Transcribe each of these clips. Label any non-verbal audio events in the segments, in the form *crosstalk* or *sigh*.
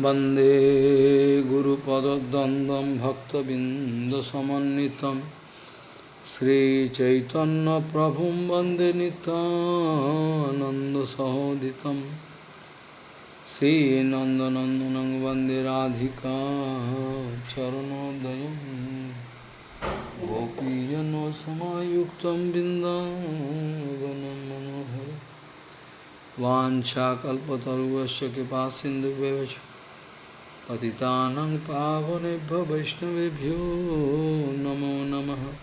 वंदे गुरुपदद्वन्द्वं भक्तबिन्दसमन्वितं श्रीचैतन्यप्रभुं वंदे नितानन्दसहोदितं श्रीनन्दनन्दनं वंदे राधिका चरणोदयं गोपीजनसमायुक्तं बिन्दावनं मनोहरम् वाञ्छाकल्पतरुवस्य कृपा सिन्धुव्यवच पतितानं पावनेभ्यो वैष्णवेभ्यो नमो नमः।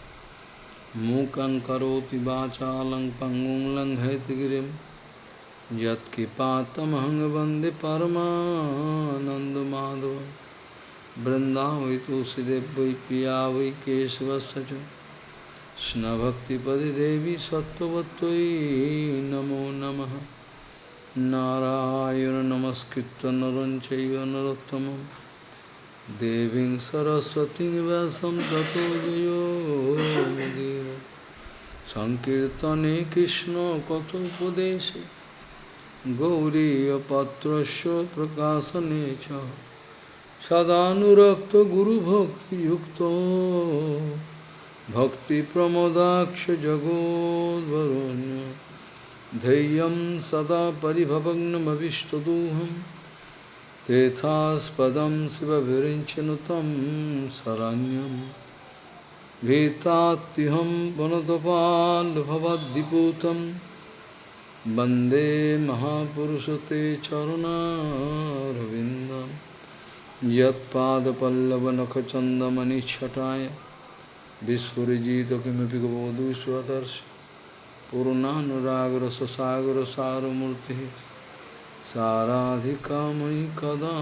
मूकं करोति वाचालं पङ्गुं लङ्घयतिगिरिं यत्कृपातमहं वंदे परमानन्दमाधवं। वृन्दावै तुलसीदेव वै पिया वै केशवस्य च कृष्णभक्तिपदे देवी सत्त्ववत्त्वयि नमो नमः। Narayana Namaskritta naranchaya Narottamam Devin Saraswati vasam Tato Jayo Mudira Sankirtane Krishna Kato Padeshe Gauriya Patrasya Prakasanecha Sadhanurakta Guru Bhakti Yukta Bhakti Pramodaksh jagodvaranya धैर्यं सदा परिभवग्नमविष्टदोहं तेथास्पदं शिवविरिञ्चनुतं शरण्यं। भीतात्युहं वनतपाल्भवद्दिपूतं वंदे महापुरुषते चरुणारविन्दं। यत्पादपल्लवनखचन्दमनिच्छटाय विस्फुरिजित किमपि गबोधु स्वदर्शि पूर्णानुरागर ससागर सारमूर्ति साराधिका मयि कदा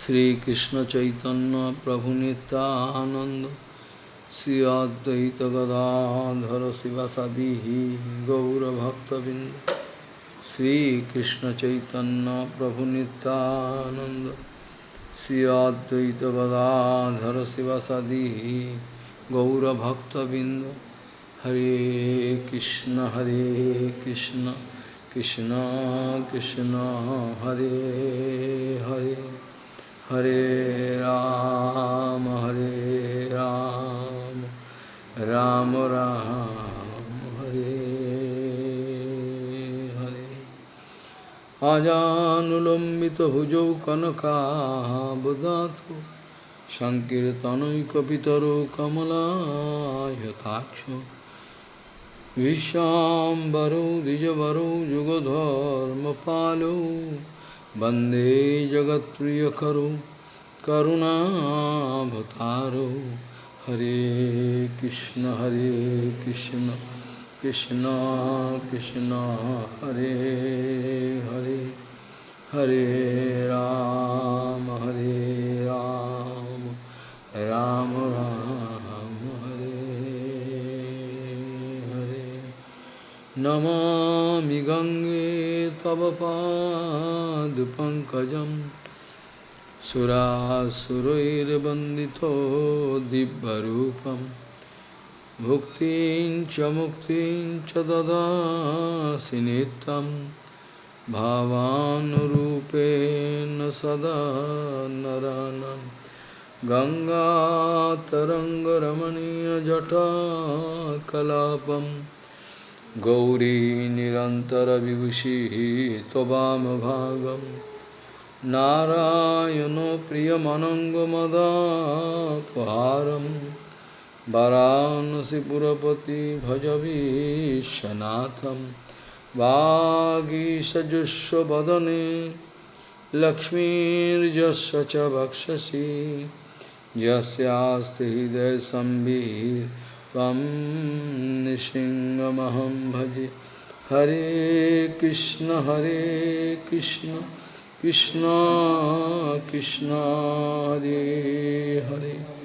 श्रीकृष्ण चैतन्य प्रभु नित्यानंद श्री अद्वैत गदाधर शिवसदी गौरभक्तबिंद श्रीकृष्ण चैतन्य प्रभु नित्यानंद श्री अद्वैत गदाधर शिवसदी गौरभक्तबिंद। हरे कृष्ण हरे कृष्ण कृष्ण कृष्ण, हरे हरे। हरे राम हरे राम राम राम, हरे हरे। आजानुलंबित अजानुलम्बितभुजौ कनकाबदातु। সংকীর্তনৈকপিতরো কমলায়থাক্ষ বিশ্বাম্বরো, দ্বিজবরো, যুগধর্মপালো। বন্দে জগৎপ্রিয়করো করুণাভতার হরে কৃষ্ণ হরে কৃষ্ণ কৃষ্ণ কৃষ্ণ, হরে হরে। হরে রাম হরে রাম। राम राम हरे हरे। नमामि गङ्गे तव पादपङ्कजं सुरासुरैर्वन्दितो दिव्यरूपं। भुक्तिं च मुक्तिं च ददासि नित्यम् भावानुरूपेण सदा नरानं गङ्गातरङ्गरमणीयजटाकलापं गौरी निरन्तरविभूषिः त्ववामभागं नारायणो प्रियमनङ्गमदापहारं वरानसिपुरपति भजवीशनाथम् वागीषजुष्वदने लक्ष्मीर्यस्य च वक्षसि यस्यास्ति हृदयसंविः त्वं निसिंहमहं भजे। हरे कृष्ण हरे कृष्ण कृष्ण कृष्ण, हरे हरे।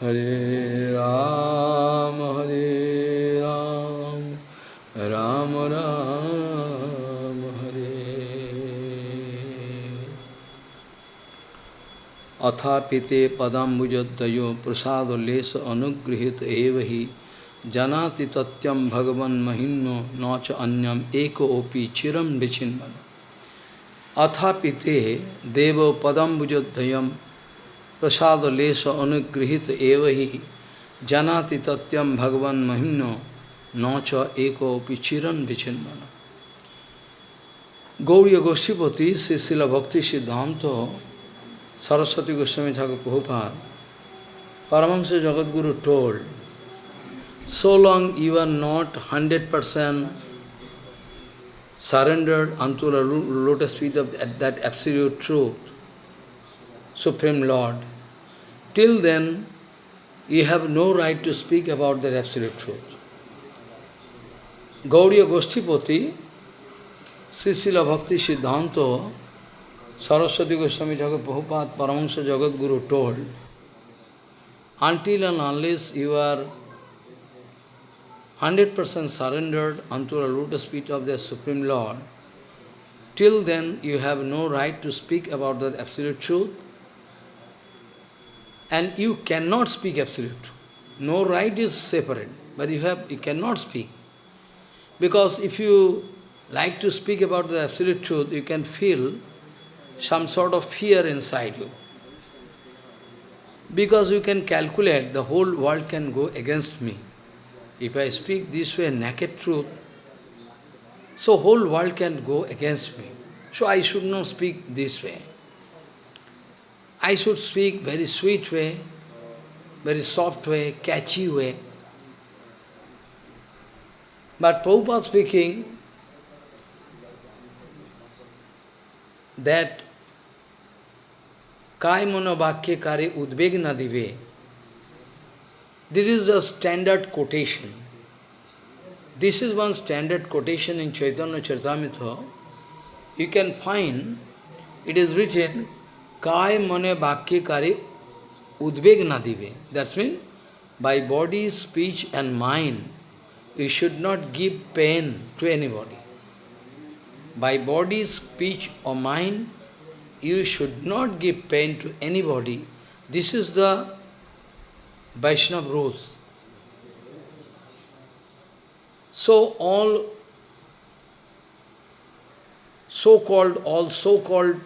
हरे राम हरे राम राम राम। अथापिते पदाम्बुजद्वयो प्रसादलेश अनुगृहीत एव हि। जानाति तत्यं भगवन् महिम्नो न च अन्यम एको ओपि चिरम विचिन्वन। अथापिते देव पदम्बुजोद्धयम प्रसाद लेश अनुगृहित एव ही। जनाति तत्यम भगवन महिम्नो न च एको चिरन विचिन्वन। गौरी गोष्ठीपति श्री शिल भक्ति सिद्धांत Saraswati Goswami Thakur Prabhupada, Paramahansa Jagadguru told, so long you are not 100% surrendered unto the lotus feet of that absolute truth, Supreme Lord, till then you have no right to speak about that absolute truth. Gauriya Goshtipati, Srila Bhakti Siddhanta, Saraswati Goswami Thakur Prabhupada Paramahansa Jagadguru told, until and unless you are 100% surrendered unto the lotus feet of the Supreme Lord, till then you have no right to speak about the absolute truth, and you cannot speak absolute. No right is separate, but you have you cannot speak. Because if you like to speak about the absolute truth, you can feel some sort of fear inside you. Because you can calculate the whole world can go against me. If I speak this way, naked truth, so whole world can go against me. So I should not speak this way. I should speak very sweet way, very soft way, catchy way. But Prabhupada speaking that काय मनोवाक्य कार्य उद्वेग न दिवे? This is a standard quotation this is one standard quotation in Chaitanya Charitamrita you can find it is written काय मनोवाक्य कार्य उद्वेग न दिवे that's mean by body speech and mind you should not give pain to anybody by body speech और mind you should not give pain to anybody. This is the Vaishnava rules. So all so-called, all so-called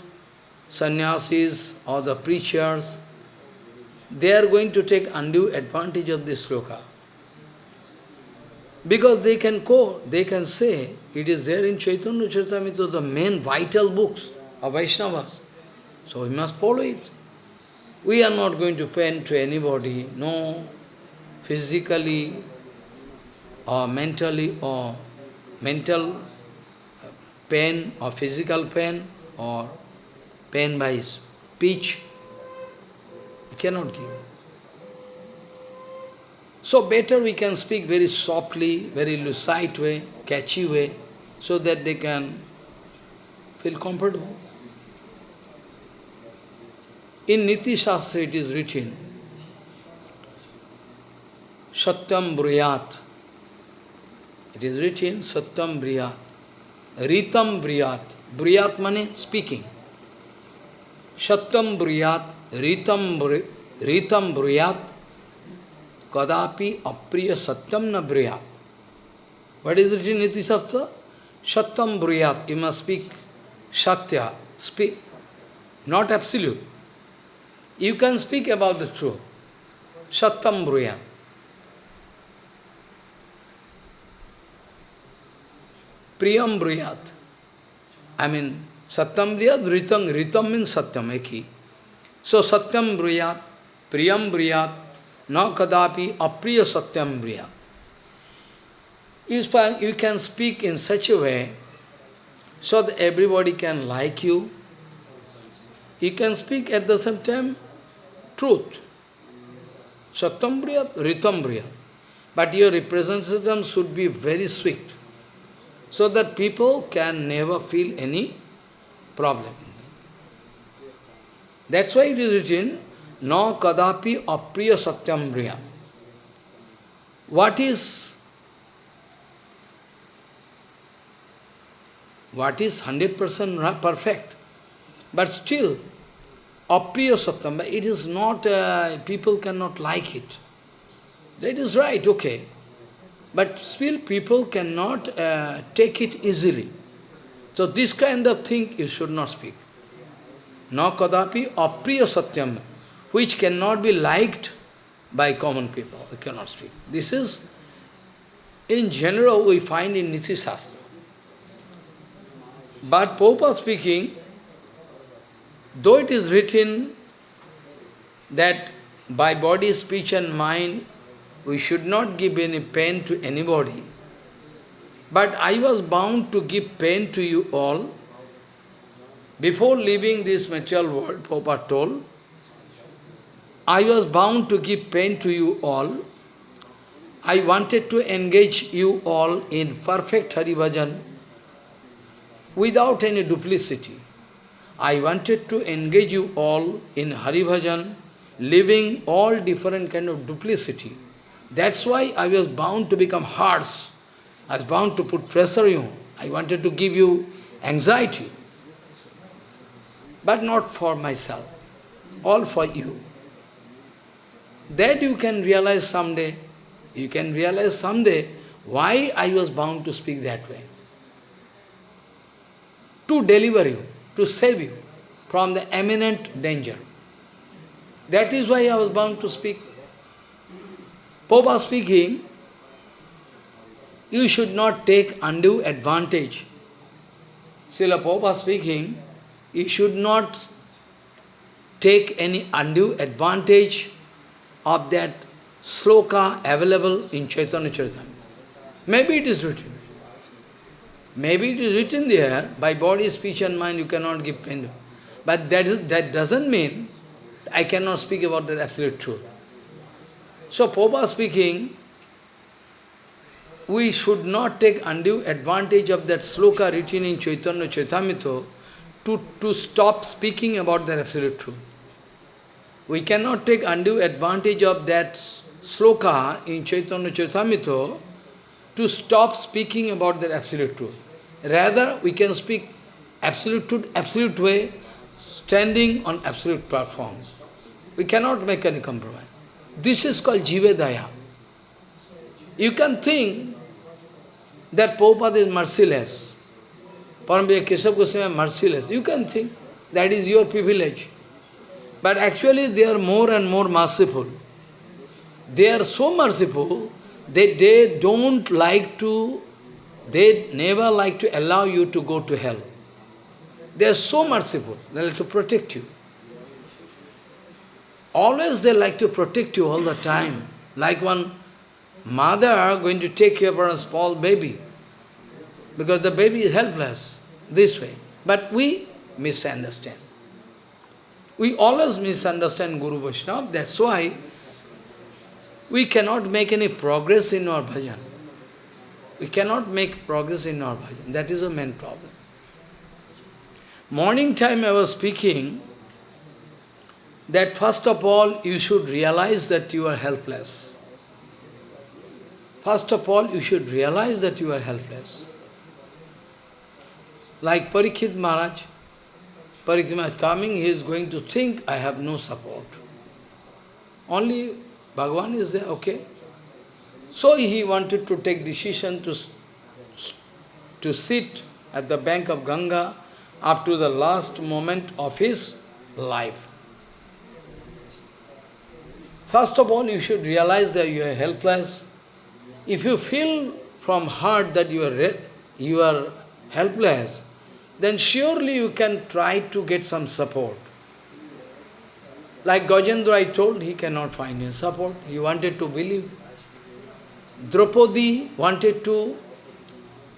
sannyasis or the preachers, they are going to take undue advantage of this sloka. Because they can quote, they can say, it is there in Chaitanya Charitamrita, the main vital books of Vaishnavas. So we must follow it. We are not going to pain to anybody, no physically or mentally or mental pain or physical pain or pain by speech. We cannot give. So better we can speak very softly, very lucid way, catchy way, so that they can feel comfortable. In Niti Shastra it is written, Satyam Briyat. It is written, Satyam Briyat. Ritam Briyat. Briyat means speaking. Satyam Briyat, Ritam, Ritam Briyat, Kadapi Apriya Satyam na Briyat. What is written in Niti Shastra? Satyam Briyat. You must speak Satya. Speak. Not absolute. You can speak about the truth. Satyam Bruya. Priyam Bruyat. I mean, Satyam Bruyat, Ritam, Ritam means Satyam, Eki. So Satyam Bruyat, Priyam Bruyat, na kadapi apriya Satyam Bruyat. You can speak in such a way so that everybody can like you. You can speak at the same time truth. Satyam Briyat. But your representation should be very sweet, so that people can never feel any problem. That's why it is written, No kadapi apriya satyam briyam. What is what is 100% perfect, but still apriya satyam, but it is not, uh, people cannot like it. That is right, okay. But still people cannot uh, take it easily. So this kind of thing you should not speak. Na kadapi apriya satyam, which cannot be liked by common people. You cannot speak. This is, in general, we find in Niti Shastra. But Popa speaking, though it is written that by body, speech and mind, we should not give any pain to anybody, but I was bound to give pain to you all. Before leaving this material world, Prabhupada told, I was bound to give pain to you all. I wanted to engage you all in perfect Hari Bhajan without any duplicity. I wanted to engage you all in Hari Bhajan, leaving all different kind of duplicity. That's why I was bound to become harsh. I was bound to put pressure on you. I wanted to give you anxiety. But not for myself, all for you. That you can realize someday, you can realize someday why I was bound to speak that way. To deliver you, to save you from the imminent danger. That is why I was bound to speak. Popa speaking, you should not take undue advantage. Srila Popa speaking, you should not take any undue advantage of that sloka available in Chaitanya Charitamrita. Maybe it is written. Maybe it is written there, by body, speech and mind you cannot give pain. But that, is, that doesn't mean I cannot speak about the absolute truth. So, Popa speaking, we should not take undue advantage of that sloka written in Chaitanya Charitamrita to, to stop speaking about the absolute truth. We cannot take undue advantage of that sloka in Chaitanya Charitamrita to stop speaking about the absolute truth. Rather, we can speak absolute absolute way, standing on absolute platform. We cannot make any compromise. This is called Jivedaya. You can think that Prabhupada is merciless. Paramvira Keshav Goswami is merciless. You can think that is your privilege. But actually they are more and more merciful. They are so merciful that they don't like to, they never like to allow you to go to hell. They are so merciful, they like to protect you. Always they like to protect you all the time. Like one mother going to take care of a small baby. Because the baby is helpless, this way. But we misunderstand. We always misunderstand Guru Vaishnava, that's why we cannot make any progress in our bhajan. We cannot make progress in our bhajan. That is the main problem. Morning time I was speaking that first of all you should realize that you are helpless. First of all you should realize that you are helpless. Like Parikshit Maharaj, Parikshit is coming, he is going to think, I have no support. Only Bhagavan is there, okay. So he wanted to take decision to, to sit at the bank of Ganga up to the last moment of his life. First of all, you should realize that you are helpless. If you feel from heart that you are, you are helpless, then surely you can try to get some support. Like Gajendra I told, he cannot find any support. He wanted to believe. Draupadi wanted to,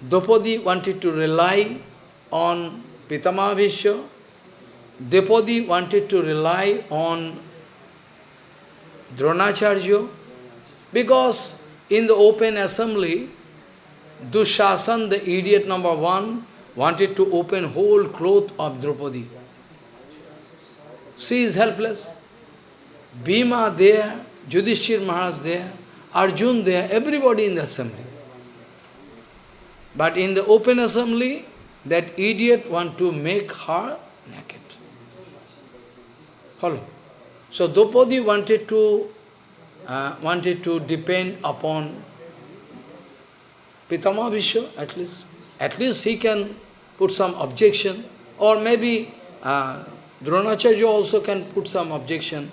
Draupadi wanted to rely on Pitama Bhishma. Draupadi wanted to rely on Dronacharya, because in the open assembly, Dushasan, the idiot number one, wanted to open whole cloth of Draupadi. She is helpless. Bhima there, Yudhishthir Maharaj there, Arjun there, everybody in the assembly. But in the open assembly, that idiot want to make her naked. Follow. So Draupadi wanted to uh, wanted to depend upon Pitama Bhishma, at least. At least he can put some objection, or maybe uh, Dronacharya also can put some objection,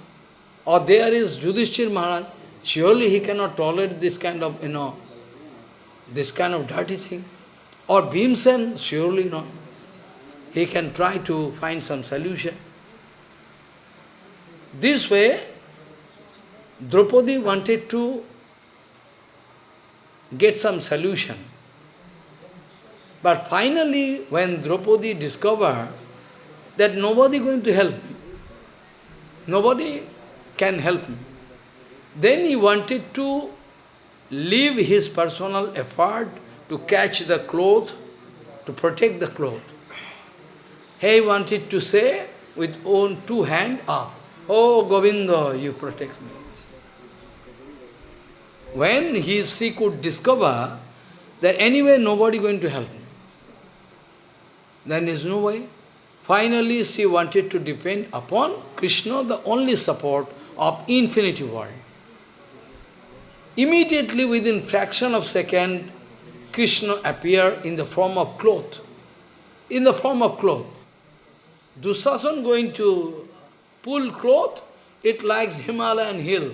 or there is Yudhishthir Maharaj, surely he cannot tolerate this kind of, you know, this kind of dirty thing. Or Bhimsen, surely not. He can try to find some solution. This way, Draupadi wanted to get some solution. But finally, when Draupadi discovered that nobody going to help me, nobody can help me, then he wanted to leave his personal effort to catch the cloth, to protect the cloth. He wanted to say with own two hand up, Oh Govinda, you protect me. When he, she could discover that anyway nobody going to help me, then there is no way. Finally, she wanted to depend upon Krishna, the only support of infinity world. Immediately, within fraction of second, Krishna appeared in the form of cloth. In the form of cloth. Dusasan going to pull cloth, it likes Himalayan hill.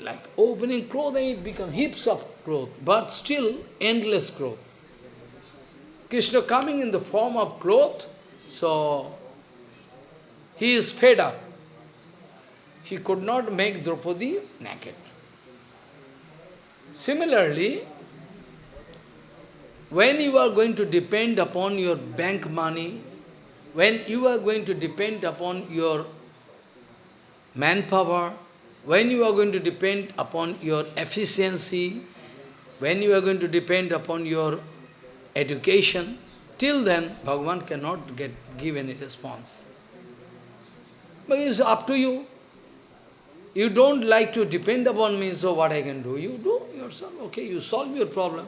Like opening cloth and it becomes heaps of cloth, but still endless cloth. Krishna coming in the form of cloth, so he is fed up. He could not make Draupadi naked. Similarly, when you are going to depend upon your bank money, when you are going to depend upon your manpower, when you are going to depend upon your efficiency, when you are going to depend upon your education, till then Bhagavan cannot get give any response. But it's up to you. You don't like to depend upon me, so what I can do? You do yourself, okay, you solve your problem.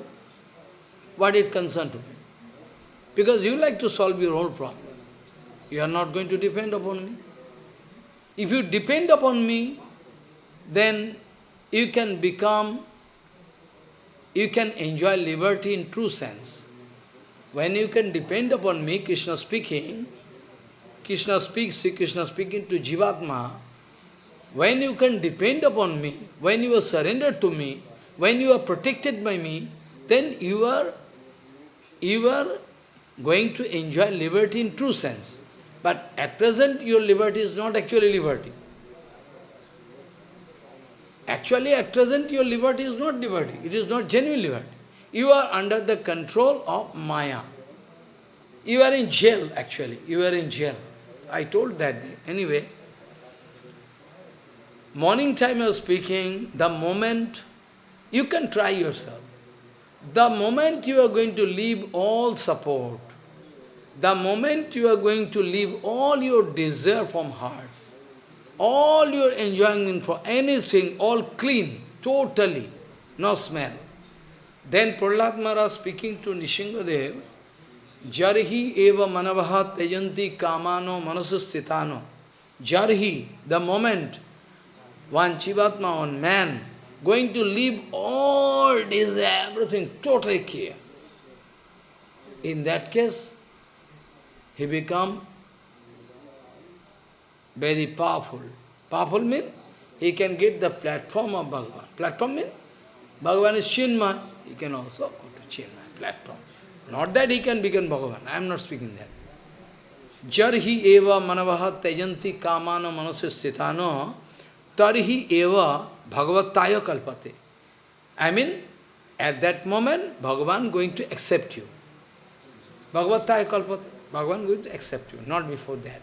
What it concern to me? Because you like to solve your own problem. You are not going to depend upon me. If you depend upon me, then you can become, you can enjoy liberty in true sense. When you can depend upon me, Krishna speaking, Krishna speaks, Krishna speaking to Jivatma, when you can depend upon me, when you are surrendered to me, when you are protected by me, then you are, you are going to enjoy liberty in true sense. But at present, your liberty is not actually liberty. Actually, at present, your liberty is not liberty. It is not genuine liberty. You are under the control of Maya. You are in jail, actually. You are in jail. I told that day. Anyway, morning time I was speaking, the moment, you can try yourself. The moment you are going to leave all support, the moment you are going to leave all your desire from heart, all your enjoyment for anything, all clean, totally, no smell, then Prahlad Maharaj speaking to Nrisinghadev, Jarhi eva manavaha tejanti kamano manasustitano. Jarhi, the moment one Jivatma, one man, going to leave all this, everything, totally clear. In that case, he become very powerful. Powerful means he can get the platform of Bhagavan. Platform means Bhagavan is Chinmay. He can also go to Chinmay platform. Not that he can become Bhagavan. I am not speaking that. Jarhi eva manavaha tejanti kamano manasistithano tarhi eva bhagavataya kalpate. I mean, at that moment, Bhagavan going to accept you. Bhagavataya kalpate. Bhagavan going to accept you, not before that.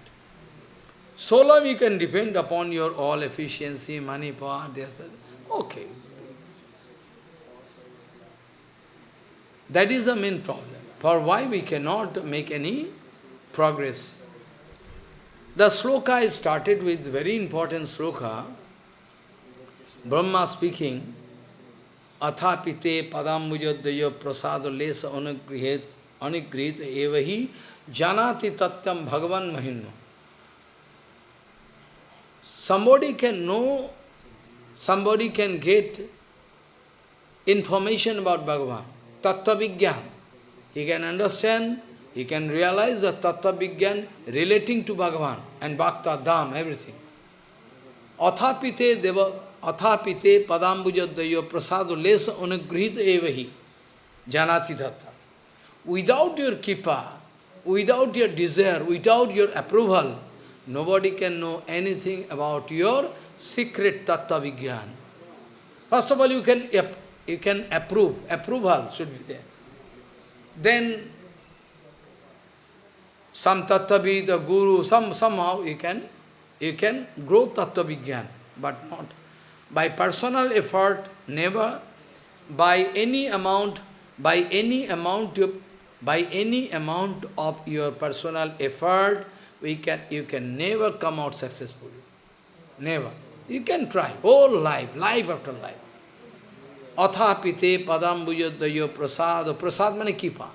So long you can depend upon your all efficiency, money, power, this, okay. That is the main problem. For why we cannot make any progress. The sloka is started with very important sloka. Brahma speaking, Athapite padambujadaya prasada lesa anugrihet anugrit evahi janati tatyam bhagavan mahinno. Somebody can know, somebody can get information about Bhagavan, Tattva Vigyan. he can understand, he can realize the Tattva Vigyan relating to Bhagavan and Bhakta, Dham, everything. Athapite deva, अथा पिते पदाम्बुज दयो प्रसाद less अनुगृहित एवहि। जानाति धत्ता without your कृपा without your desire without your approval nobody can know anything about your secret तत्व विज्ञान first of all you can you can approve approval should be there then some तत्वविद Guru some somehow you can you can grow तत्व विज्ञान but not By personal effort, never, by any amount, by any amount by any amount of your personal effort, we can, you can never come out successfully. Never. You can try, whole life, life after life. Athapite padambujadayo prasad. Prasad mane kipa.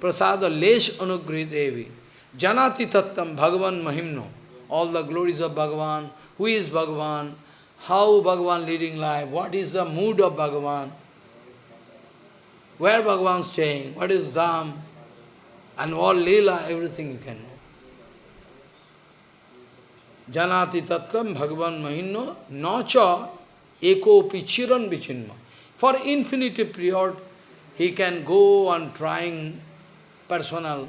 Prasad lesh anugrih devi. Janati tattam bhagavan mahimno. All the glories of Bhagavan. Who is Bhagavan? How Bhagavan leading life? What is the mood of Bhagavan? Where Bhagavan staying? What is Dham? And all Leela, everything you can know. Janati tattvam bhagavan mahinno nacha eko pichiran vichinma. For infinity period, he can go on trying personal,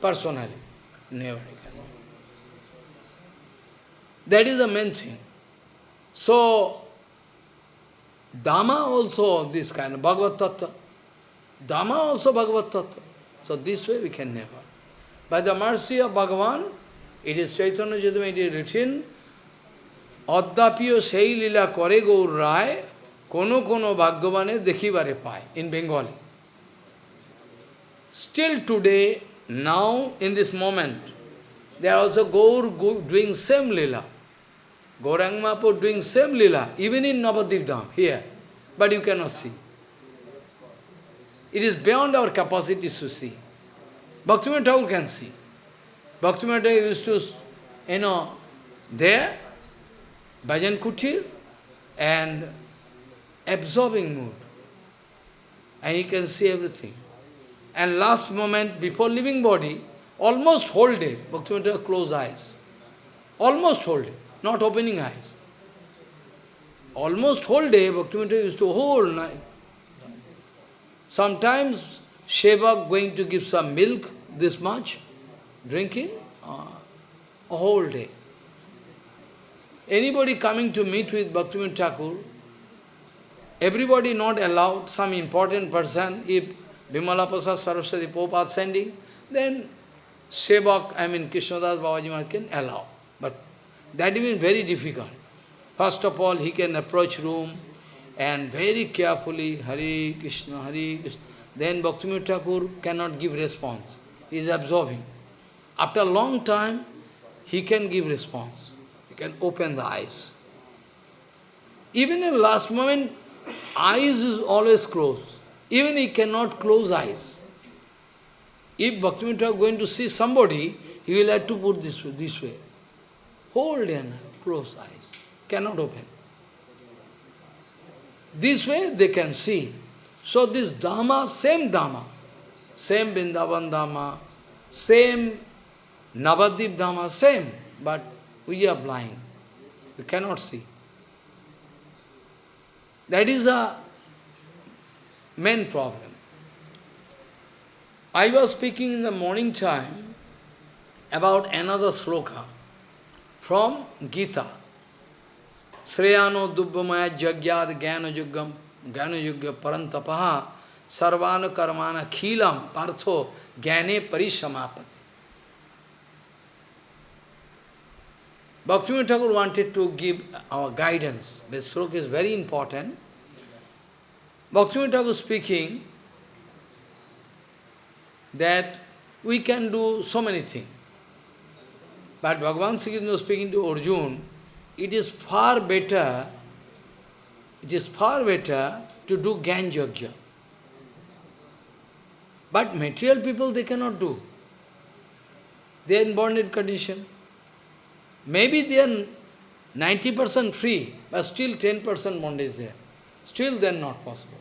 personally. Never he can. That is the main thing. So, Dhamma also this kind of Bhagavad Tattva. Dhamma also Bhagavad Tattva. So this way we can never. By the mercy of Bhagavan, it is Chaitanya Chaitanya, it is written, Addapiyo sei lila kore gaur rai, kono kono bhagavane dekhibare pai, in Bengali. Still today, now, in this moment, they are also Gaur doing same lila. Gaurang Mahaprabhu doing same lila, even in Navadvip Dham, here. But you cannot see. It is beyond our capacity to see. Bhaktivinoda Thakur can see. Bhaktivinoda used to, you know, there, Bhajan Kutir, and absorbing mood. And he can see everything. And last moment, before leaving body, almost whole day, Bhaktivinoda close eyes. Almost whole day not opening eyes. Almost whole day, Bhaktivinoda used to whole night. Sometimes Sheva going to give some milk, this much, drinking, uh, a whole day. Anybody coming to meet with Bhaktivinoda Thakur, everybody not allowed, some important person, if Bimala Prasad Saraswati Prabhupada sending, then Sevak, I mean Krishnadas Babaji Maharaj can allow. That is very difficult. First of all, he can approach room and very carefully, Hari Krishna, Hari Krishna. Then Bhaktivinoda Thakur cannot give response. He is absorbing. After a long time, he can give response. He can open the eyes. Even in last moment, eyes is always closed. Even he cannot close eyes. If Bhaktivinoda Thakur going to see somebody, he will have to put this way. This way. Hold and close eyes. Cannot open. This way they can see. So this Dhamma, same Dhamma, same Vrindavan Dhamma, same Navadvip Dhamma, same, but we are blind. We cannot see. That is a main problem. I was speaking in the morning time about another sloka from Gita. Sreyano dubbamaya jagyad jnana yuggam jnana yugga parantapaha sarvana karmana khilam partho jnane parisamapati. Bhaktivinoda Thakur wanted to give our guidance. This sloka is very important. Bhaktivinoda Thakur speaking that we can do so many things. But Bhagavan Sri Krishna speaking to Arjun, it is far better, it is far better to do Gyan Yajna. But material people, they cannot do. They are in bonded condition. Maybe they are 90% free, but still 10% bondage there. Still then not possible.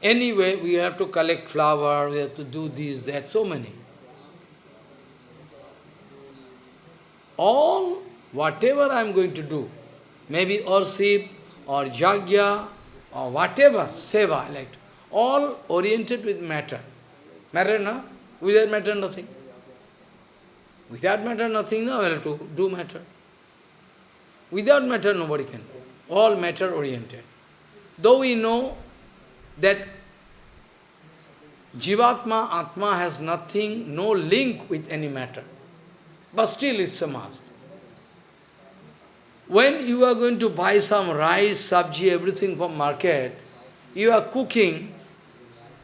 Anyway, we have to collect flower, we have to do this, that, so many. All, whatever I am going to do, maybe worship, or jagya, or whatever, seva, like, all oriented with matter. Matter, no? Without matter, nothing. Without matter, nothing, no, well, to do matter. Without matter, nobody can. All matter-oriented. Though we know that Jivatma, Atma has nothing, no link with any matter. But still it's a must. When you are going to buy some rice, sabji, everything from market, you are cooking,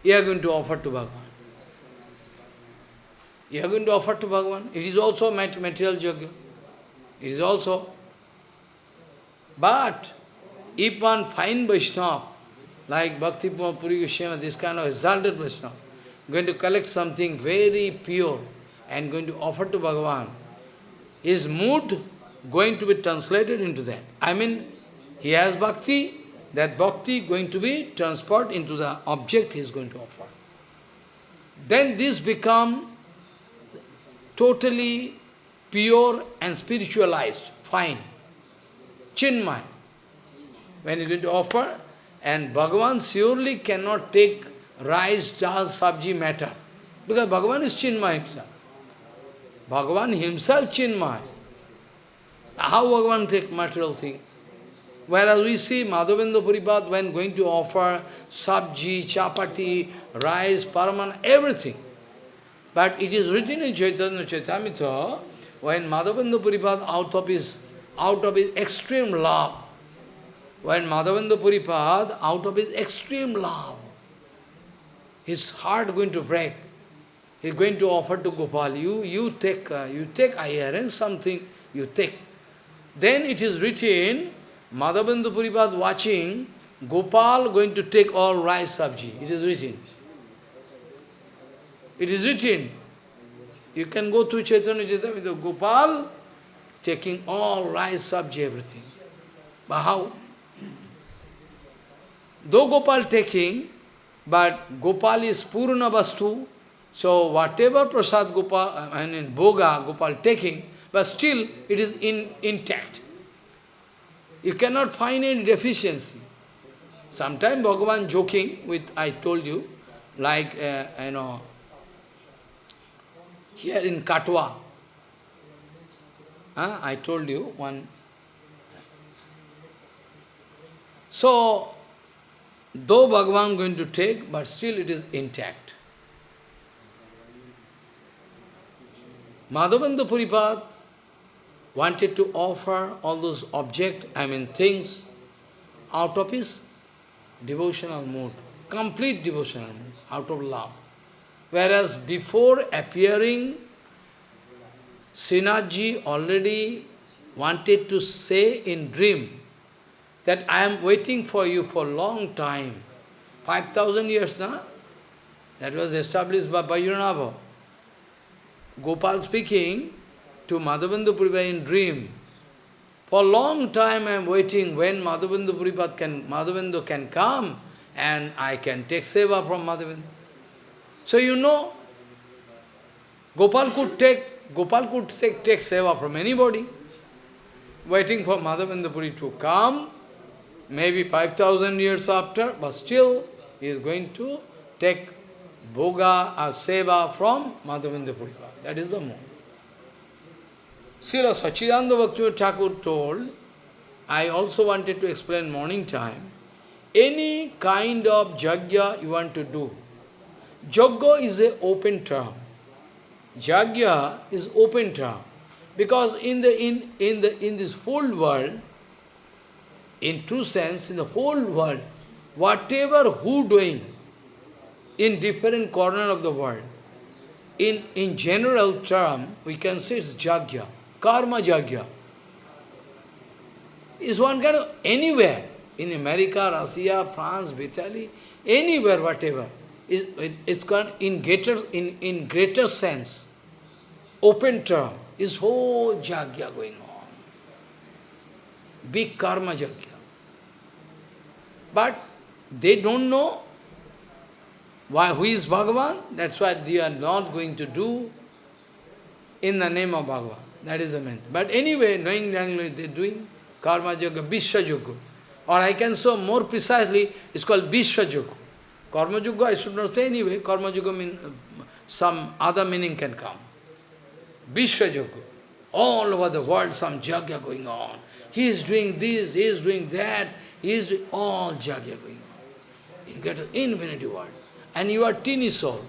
you are going to offer to Bhagavan. You are going to offer to Bhagavan. It is also material yoga. It is also. But if one fine Vaishnava, like Bhakti Puri Goswami, this kind of exalted Vaishnava, going to collect something very pure and going to offer to Bhagavan, his mood going to be translated into that. I mean, he has bhakti, that bhakti going to be transferred into the object he is going to offer. Then this become totally pure and spiritualized, fine, chinmay. When you are going to offer, and Bhagavan surely cannot take rice, dal, sabji matter. Because Bhagavan is Chinmay himself. Bhagavan himself Chinmay. How Bhagavan take material thing? Whereas we see Madhavendra Puripad when going to offer sabji, chapati, rice, paraman, everything. But it is written in Chaitanya Charitamrita, when Madhavendra Puripad out of his out of his extreme love, when Madhavendra Puripad, out of his extreme love, his heart going to break. He's going to offer to Gopal, you, you take, uh, you take, I arrange something, you take. Then it is written, Madhavendra Puripad watching, Gopal going to take all rice sabji. It is written. It is written. You can go to Chaitanya Chaitanya, Gopal taking all rice sabji, everything. But how? Though Gopal taking, but Gopal is Purna Vastu, so whatever Prasad Gopal, I mean Bhoga Gopal taking, but still it is in, intact. You cannot find any deficiency. Sometimes Bhagavan joking with, I told you, like, uh, you know, here in Katwa, uh, I told you one. So, Though Bhagavan going to take, but still it is intact. Madhavendra Puripad wanted to offer all those objects, I mean things, out of his devotional mood, complete devotional mood, out of love. Whereas before appearing, Srinathji already wanted to say in dream, that I am waiting for you for a long time. 5,000 years, na? That was established by Vajranabha. Gopal speaking to Madhavendra Puripad in dream. For a long time I am waiting when Madhavendra Puripad can, Madhavendra can come and I can take seva from Madhavendra. So you know, Gopal could take, Gopal could take, take seva from anybody, waiting for Madhavendra Puri to come maybe 5000 years after, but still he is going to take bhoga or seva from Madhavendra Puripad. That is the moon. Srila Sachidananda Bhakti Thakur told, I also wanted to explain morning time, any kind of jagya you want to do, jagya is an open term. Jagya is open term. Because in the in in the in this whole world, in true sense, in the whole world, whatever who doing in different corner of the world, in, in general term, we can say it's jagya, karma jagya. Is one kind of anywhere, in America, Russia, France, Italy, anywhere, whatever, it, it's gone in greater, in, in greater sense, open term, is whole jagya going on. Big karma jagya. But they don't know Why, who is Bhagavan? That's what you are not going to do in the name of Bhagavan. That is the main. But anyway, knowing language, they are doing karma yoga, Vishwa yoga. Or I can show more precisely, it's called Vishwa yoga. Karma yoga, I should not say anyway, karma yoga mean, uh, some other meaning can come. Vishwa yoga. All over the world, some yoga going on. He is doing this, he is doing that, he is doing all yoga going on. You get an infinity world. And you are teeny soul.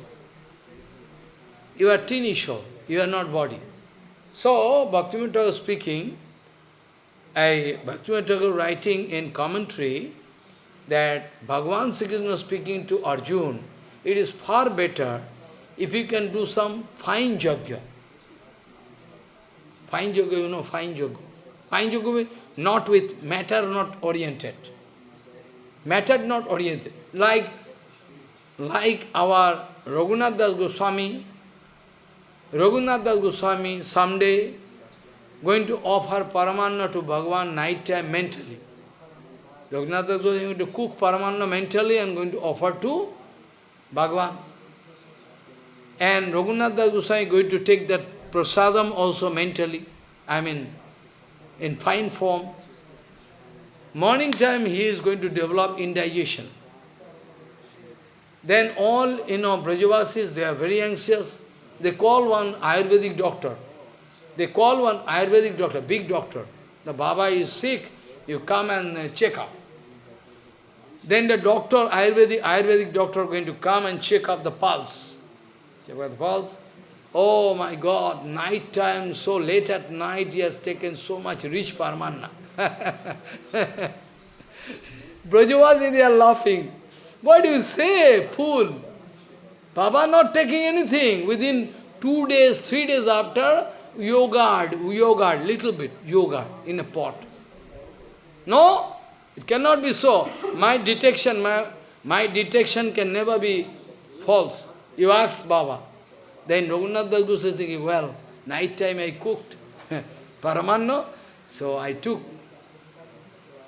You are teeny soul. You are not body. So, Bhaktivinoda Thakur speaking, I, Bhaktivinoda Thakur writing in commentary that Bhagavan Krishna speaking to Arjun, it is far better if you can do some fine yajna. Fine yoga, you know, fine yoga. Fine yoga not with matter not oriented. Matter not oriented. Like, like our Raghunath Das Goswami, Raghunath Das Goswami someday going to offer Paramanna to Bhagavan night time mentally. Raghunath Das Goswami going to cook Paramanna mentally and going to offer to Bhagavan. And Raghunath Das Goswami going to take that prasadam also mentally, I mean, in fine form. Morning time he is going to develop indigestion. Then all, you know, Brajavasis, they are very anxious. They call one Ayurvedic doctor. They call one Ayurvedic doctor, big doctor. The Baba is sick, you come and uh, check up. Then the doctor, Ayurvedic, Ayurvedic doctor going to come and check up the pulse. Check up the pulse. Oh my God, night time, so late at night, he has taken so much rich parmanna. *laughs* Brajavasi, they are laughing. What do you say, fool? Baba not taking anything. Within two days, three days after, yoga, yoga, little bit, yoga in a pot. No, it cannot be so. My detection, my, my detection can never be false. You ask Baba. Then Raghunath Das says, well, night time I cooked *laughs* paramanno, so I took.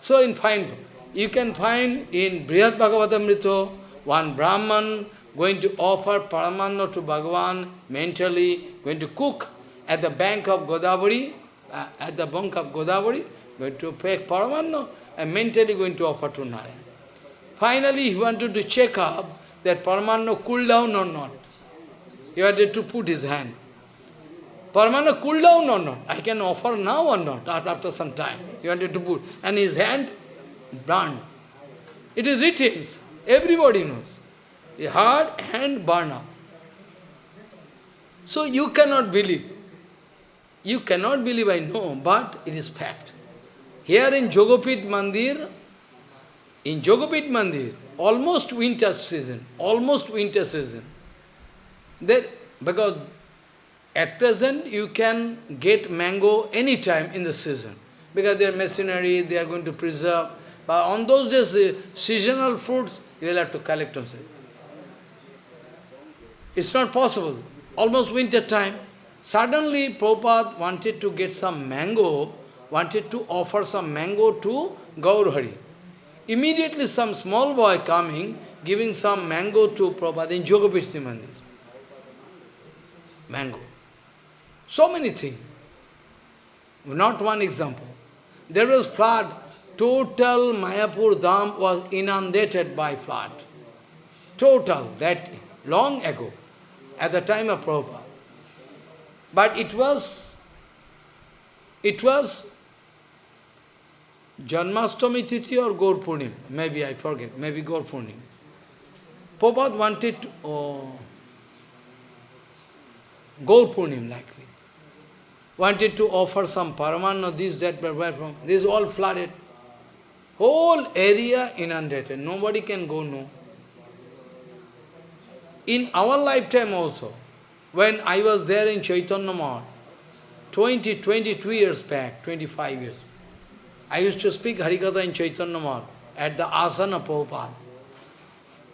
So in fine, you can find in Brihat Bhagavatamrita, one Brahman going to offer paramanno to Bhagavan mentally, going to cook at the bank of Godavari, uh, at the bank of Godavari, going to take paramanno and mentally going to offer to Narayan. Finally, he wanted to check up that paramanno cool down or not. He wanted to put his hand. Paramanna cool down or not? I can offer now or not, after some time. He wanted to put. And his hand burned. It is written. Everybody knows. A hard hand burn. So you cannot believe. You cannot believe, I know, but it is fact. Here in Jogopit Mandir, in Jogopit Mandir, almost winter season, almost winter season, there, because at present you can get mango any time in the season, because they are machinery, they are going to preserve. But on those days, uh, seasonal fruits, you will have to collect them. It's not possible. Almost winter time. Suddenly, Prabhupada wanted to get some mango, wanted to offer some mango to Gaurhari. Immediately some small boy coming, giving some mango to Prabhupada in Jogapit Mandir. Mango. So many things. Not one example. There was flood. Total Mayapur Dham was inundated by flood. Total, that long ago, at the time of Prabhupada. But it was, it was Janmashtami Tithi or Gaur. Maybe I forget, maybe Gaur Purnim. Prabhupada wanted to, oh, Gaur likely. Wanted to offer some paramanna, this, that, but where from? This is all flooded. Whole area inundated. Nobody can go, no. In our lifetime also, when I was there in Chaitanya Math, 20, 22 years back, 25 years, I used to speak Harikatha in Chaitanya Math at the asana Prabhupada.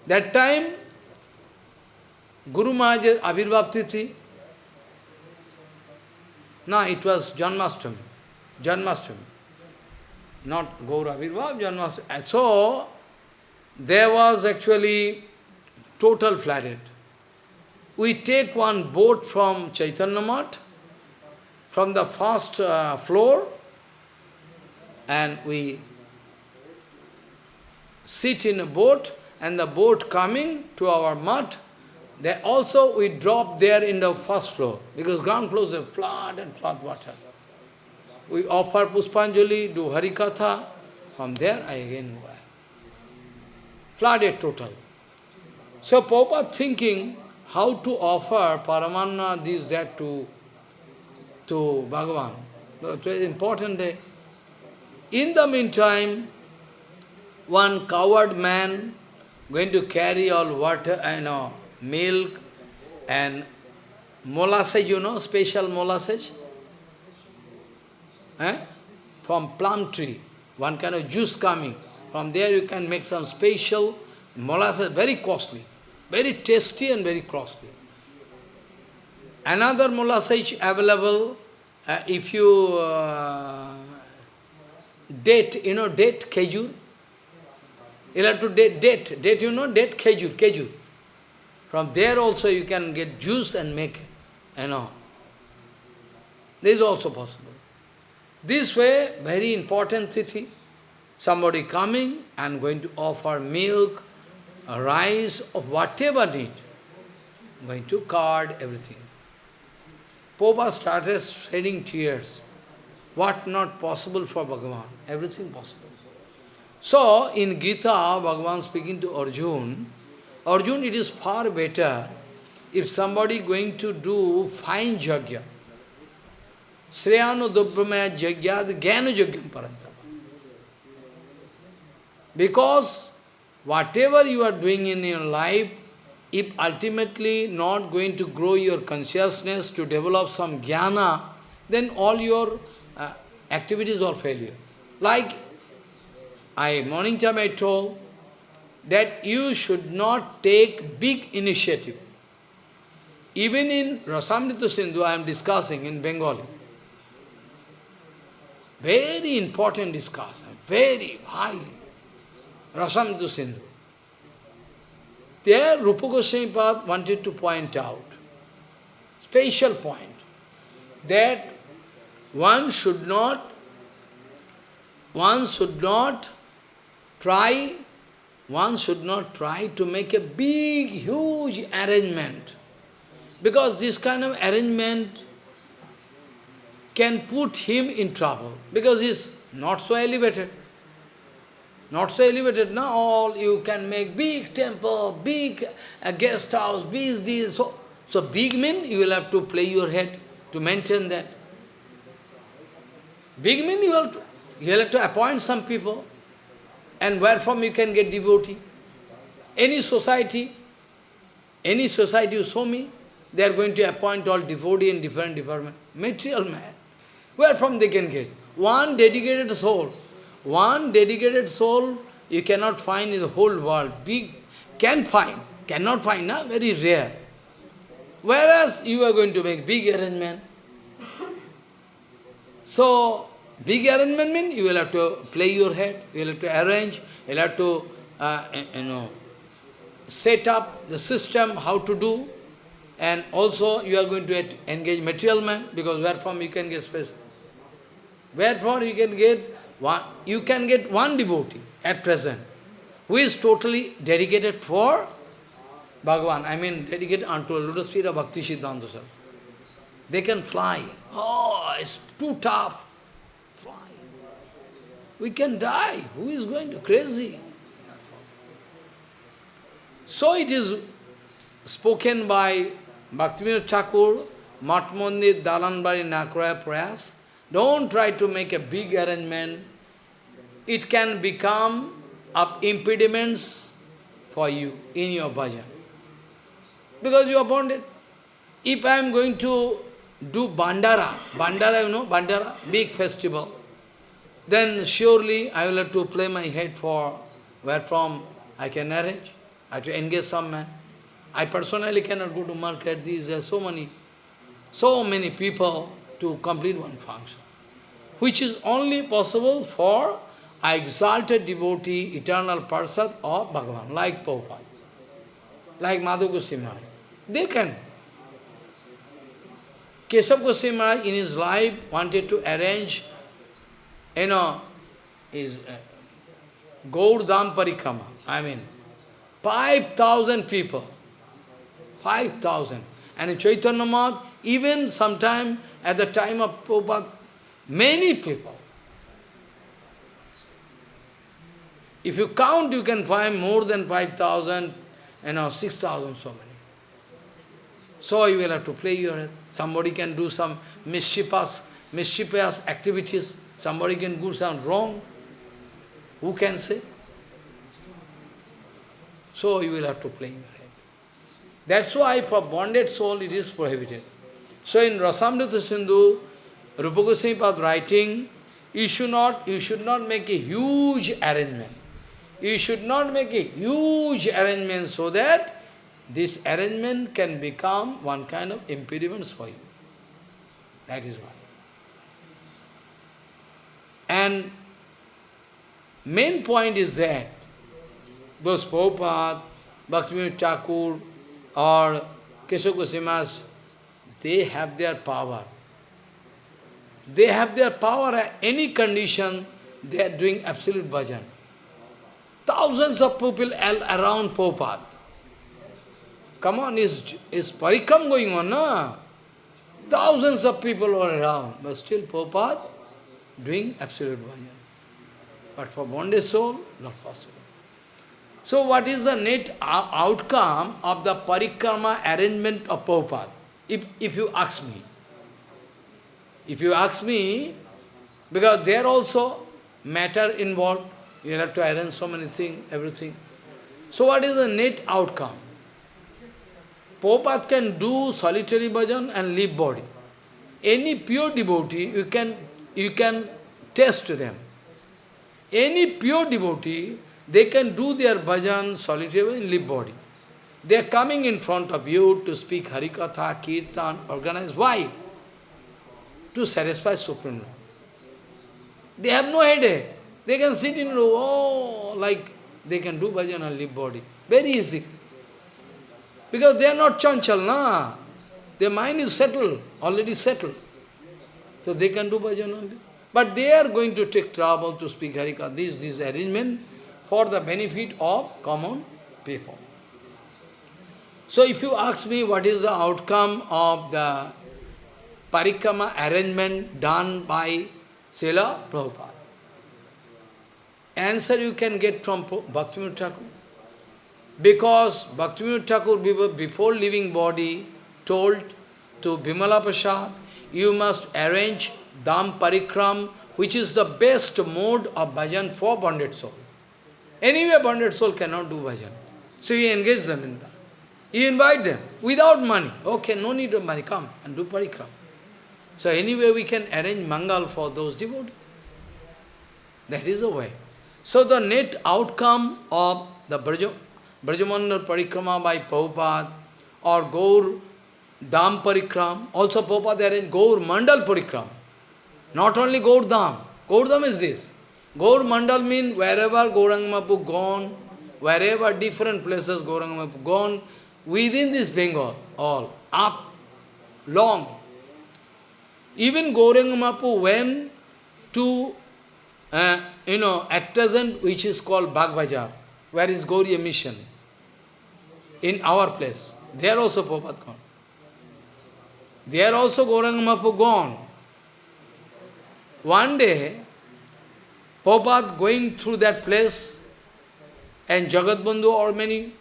That time, Guru Maharaj Abhirbhav Tithi, no, it was Janmashtami, Janmashtami, not Gaura Janmashtami. So, there was actually total flooded. We take one boat from Chaitanya Math, from the first uh, floor, and we sit in a boat, and the boat coming to our mud, they also we drop there in the first floor, because ground floor is flood and flood water. We offer Puspanjali, do Harikatha, from there I again go. Flooded total. So Prabhupada thinking how to offer Paramanna, this, that to, to Bhagavan. It's very important day. In the meantime, one coward man going to carry all water, uh, you know, milk and molasses, you know, special molasses, eh? from plum tree, one kind of juice coming. From there you can make some special molasses, very costly, very tasty and very costly. Another molasses available, uh, if you uh, date, you know, date, kejur, you have to date, date, date, you know, date, kejur, kejur. From there also you can get juice and make, you know. This is also possible. This way, very important tithi. Somebody coming and going to offer milk, rice, or whatever need. Going to card, everything. Popa started shedding tears. What not possible for Bhagavan? Everything possible. So, in Gita, Bhagavan speaking to Arjun, Arjun, it is far better if somebody going to do fine jagya. Sreyano Dobramaya Jagyad Gyanu Jagyam Parantapa. Because whatever you are doing in your life, if ultimately not going to grow your consciousness to develop some jnana, then all your uh, activities are failure. Like I, morning time I told that you should not take big initiative. Even in Rasamrita Sindhu I am discussing in Bengali. Very important discussion, very highly. Rasamrita Sindhu. There Rupa Goswami wanted to point out, special point, that one should not, one should not try, one should not try to make a big, huge arrangement. Because this kind of arrangement can put him in trouble, because he is not so elevated. Not so elevated, now all you can make big temple, big uh, guest house, big this. So, so big mean you will have to play your head to maintain that. Big mean you will, you will have to appoint some people. And where from you can get devotee? Any society, any society you show me, they are going to appoint all devotee in different department. Material man. Where from they can get? One dedicated soul. One dedicated soul you cannot find in the whole world. Big, can find, cannot find, na? very rare. Whereas you are going to make big arrangement. So, big arrangement means you will have to play your head, you will have to arrange, you will have to, uh, you know, set up the system, how to do, and also you are going to engage material man, because where from you can get space. Wherefore you can get one, you can get one devotee at present, who is totally dedicated for Bhagavan, I mean dedicated unto a lotus feet of Bhakti Siddhanta They can fly. Oh, it's too tough. Fly. We can die. Who is going to crazy? So it is spoken by Bhaktivinoda Thakur, Matmandir Dalanbari Nakraya Prayas. Don't try to make a big arrangement. It can become up impediments for you in your bhajan. Because you are bonded. If I am going to do Bandara, Bandara, you know, Bandara, big festival, then surely I will have to play my head for where from I can arrange. I have to engage some man. I personally cannot go to market. These are so many, so many people to complete one function, which is only possible for a exalted devotee, eternal person of Bhagavan, like Prabhupada. like Madhav Goswami They can. Keshav Goswami in his life wanted to arrange, you know, his uh, Gaurdam. I mean, 5,000 people. 5,000. And in Chaitanya Math, even sometime at the time of Prabhupada, many people. If you count, you can find more than 5,000, you know, 6,000, so many. So you will have to play your head. Somebody can do some mischievous, mischievous activities. Somebody can do some wrong. Who can say? So you will have to play your head. That's why for bonded soul it is prohibited. So in Rasamrita Sindhu, Rupa Goswami writing, you should not you should not make a huge arrangement. You should not make a huge arrangement so that this arrangement can become one kind of impediments for you. That is why. And main point is that those Prabhupada, Bhaktivinoda Thakur or Goswamis, they have their power. They have their power at any condition, they are doing absolute bhajan. Thousands of people are around Prabhupada. Come on, is is parikram going on, na? Thousands of people are around, but still Prabhupada doing absolute bhajan. But for bonded soul, not possible. So what is the net uh, outcome of the parikrama arrangement of Prabhupada? If, if you ask me. If you ask me, because there also matter involved, you have to arrange so many things, everything. So what is the net outcome? Prabhupada can do solitary bhajan and leave body. Any pure devotee, you can, you can test them. Any pure devotee, they can do their bhajan solitary and leave body. They are coming in front of you to speak Harikatha, Kirtan, organize. Why? To satisfy Supreme Lord. They have no headache. They can sit in, oh, like they can do bhajan and leave body. Very easy. Because they are not chanchal, na. Their mind is settled, already settled. So they can do bhajan only. But they are going to take trouble to speak Harika. This, this arrangement for the benefit of common people. So if you ask me what is the outcome of the parikrama arrangement done by Srila Prabhupada, answer you can get from Bhaktivinoda Thakur. Because Bhaktivinoda Thakur, before leaving body, told to Bimala Prasad, you must arrange Dham Parikram, which is the best mode of bhajan for bonded soul. Anyway, bonded soul cannot do bhajan. So he engaged them in that. He invite them without money. Okay, no need of money, come and do parikram. So anyway, we can arrange mangal for those devotees. That is the way. So the net outcome of the Braja, Brajamandal Parikrama by Prabhupada or Gaur Dham Parikram, also Prabhupada arranged Gaur Mandal Parikram. Not only Gaur Dham. Gaur Dham is this. Gaur Mandal means wherever Gaurangamapu gone, wherever different places Gaurangamapu gone, within this Bengal, all, up, long. Even Gaurangamapu went to, uh, you know, present, which is called Bagbazar, where is Gauriya mission, in our place. There also Prabhupada gone. There also Gaurangamapu gone. One day, Prabhupada going through that place, and Jagatbandhu or many,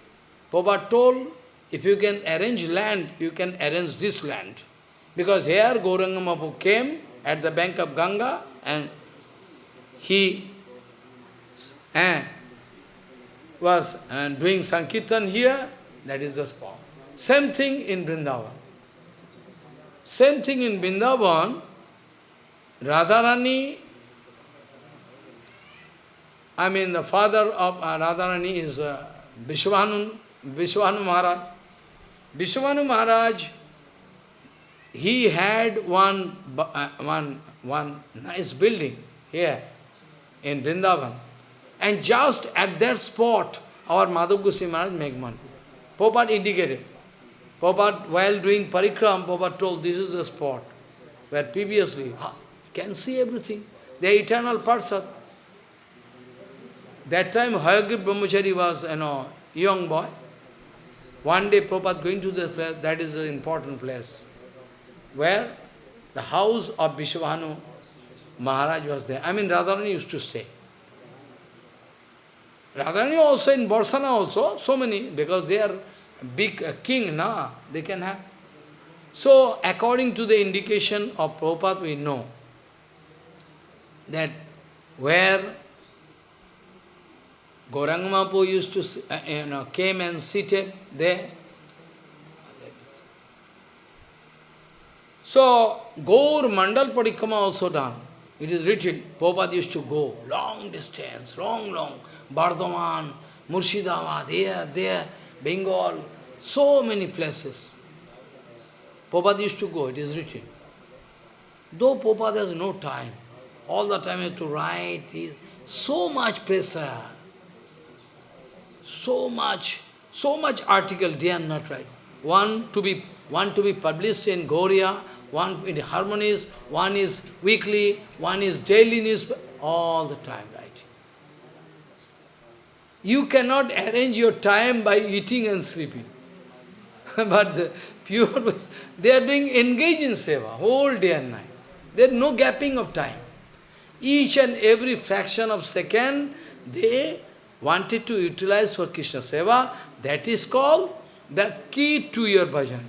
Prabhupada told, if you can arrange land, you can arrange this land. Because here Gauranga came at the bank of Ganga and he eh, was uh, doing Sankirtan here, that is the spot. Same thing in Vrindavan. Same thing in Vrindavan, Radharani, I mean the father of uh, Radharani is uh, Vrishabhanu Maharaj. Vrishabhanu Maharaj, he had one, uh, one, one nice building here in Vrindavan. And just at that spot, our Madhav Maharaj make. Prabhupada indicated. Prabhupada, while doing parikram, Prabhupada told this is the spot where previously, can see everything. The eternal person. That time Hayagriv Brahmachari was, you know, young boy. One day Prabhupada going to this place, that is an important place, where the house of Vrishabhanu Maharaj was there. I mean, Radharani used to stay. Radharani also in Barsana also, so many, because they are big uh, king, na, they can have. So, according to the indication of Prabhupada, we know that where Gauranga Mahaprabhu used to, uh, you know, came and seated there. So, Gaur Mandal Parikrama also done. It is written, Prabhupada used to go long distance, long, long, Bardhaman, Murshidabad, there, there, Bengal, so many places. Prabhupada used to go, it is written. Though Prabhupada has no time, all the time he has to write, he, so much pressure, so much, so much article day and not write. One to be one to be published in Gauria, one in Harmonist, one is weekly, one is daily news, all the time right? You cannot arrange your time by eating and sleeping. *laughs* but the pure, *laughs* they are doing engage in seva, whole day and night. There is no gapping of time. Each and every fraction of second, they wanted to utilize for Krishna seva. That is called the key to your bhajan.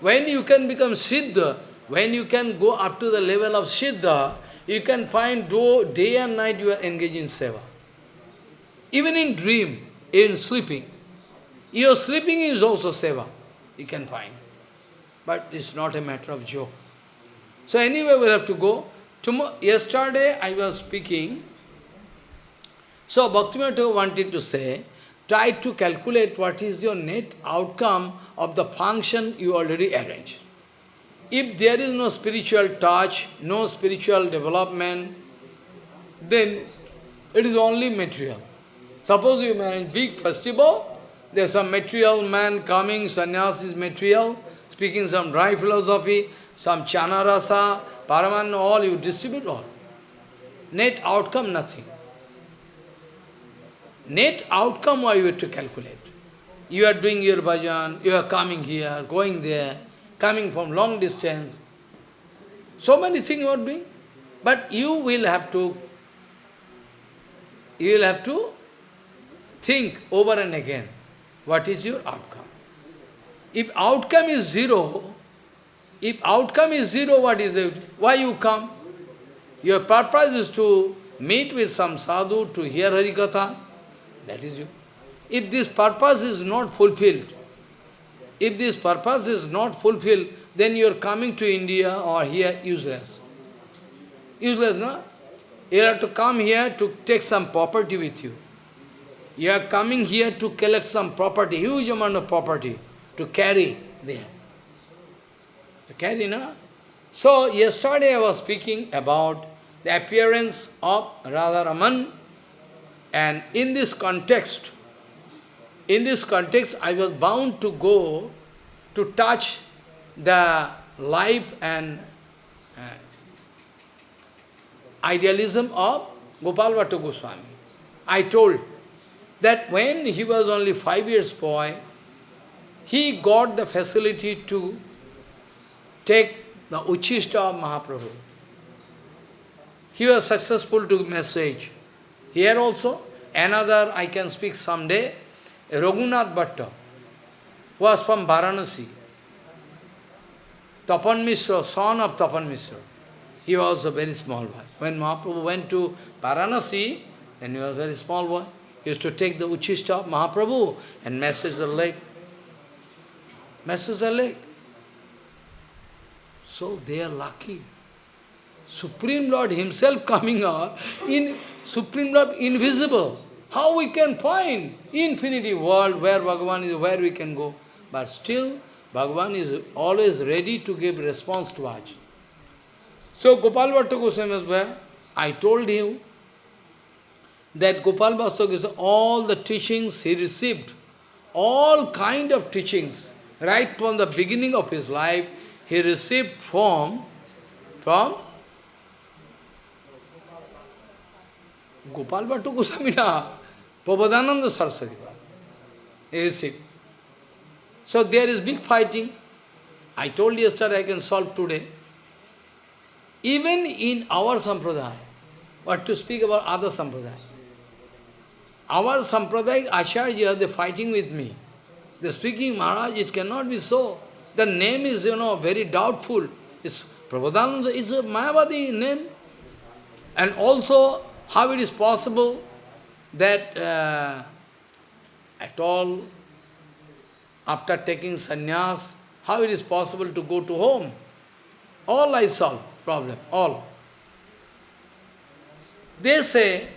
When you can become Siddha, when you can go up to the level of Siddha, you can find day and night you are engaged in seva. Even in dream, in sleeping. Your sleeping is also seva, you can find. But it's not a matter of joke. So anyway, we have to go. Tomorrow, yesterday I was speaking. So Bhaktivinoda wanted to say, try to calculate what is your net outcome of the function you already arranged. If there is no spiritual touch, no spiritual development, then it is only material. Suppose you manage big festival, there's some material man coming, sannyas is material, speaking some dry philosophy, some chanarasa, paraman, all you distribute all. Net outcome, nothing. Net outcome, why you have to calculate. You are doing your bhajan, you are coming here, going there, coming from long distance. So many things you are doing. But you will have to, you will have to think over and again, what is your outcome. If outcome is zero, if outcome is zero, what is it? Why you come? Your purpose is to meet with some sadhu, to hear Harikatha. That is you. If this purpose is not fulfilled, if this purpose is not fulfilled, then you are coming to India or here useless. Useless, no? You have to come here to take some property with you. You are coming here to collect some property, huge amount of property, to carry there. To carry, no? So, yesterday I was speaking about the appearance of Radharaman, and in this context, in this context, I was bound to go to touch the life and uh, idealism of Gopal Bhatta Goswami. I told that when he was only five years boy, he got the facility to take the Uchishta of Mahaprabhu. He was successful to message. Here also, another I can speak someday, Raghunath Bhatta was from Varanasi. Tapan Mishra, son of Tapan Mishra. He was a very small boy. When Mahaprabhu went to Varanasi, then he was a very small boy. He used to take the Uchishta of Mahaprabhu and message the lake. Message the lake. So they are lucky. Supreme Lord himself coming out, in Supreme Lord invisible. How we can find infinity world where Bhagavan is, where we can go. But still, Bhagavan is always ready to give response to us. So Gopal Bhatta Goswami where I told him that Gopal Bhatta Goswami, all the teachings he received, all kind of teachings, right from the beginning of his life, he received from, from Gopal Bhattu Gosamina, Prabodhananda Saraswati. He received. So there is big fighting. I told yesterday, I can solve today. Even in our sampradaya, what to speak about other sampradaya. Our sampradaya acharya, they fighting with me. They're speaking, Maharaj, it cannot be so. The name is, you know, very doubtful. It's Prabodhananda is a Mayavadi name. And also, how it is possible that uh, at all, after taking sannyas, how it is possible to go to home? All I solve problem, all. They say